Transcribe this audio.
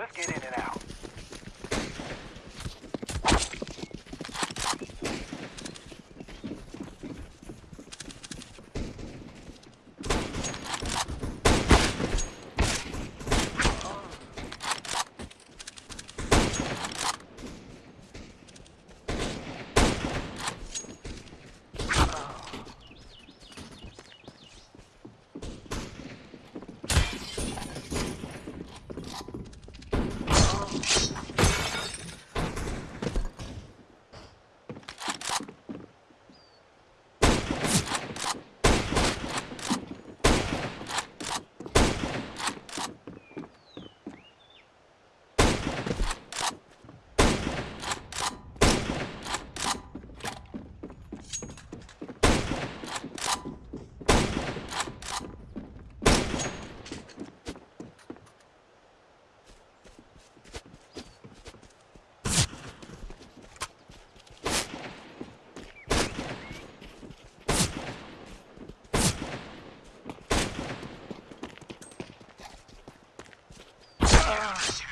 Let's get in and Ugh.